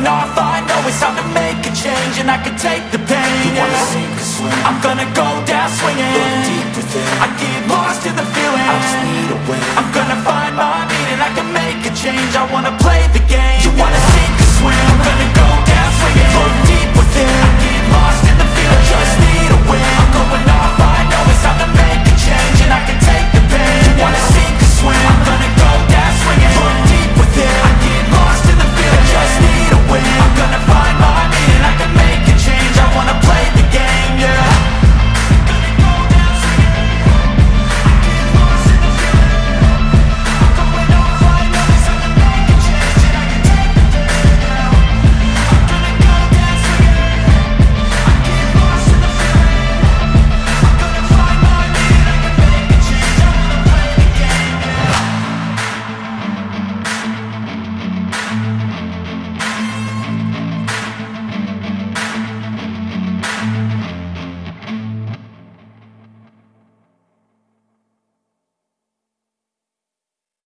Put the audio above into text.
going off, I know it's time to make a change And I can take the pain You wanna sink or swim? I'm gonna go down swinging. Look deep within. I get lost in the feeling. I just need a win. I'm gonna find my meaning. I can make a change. I want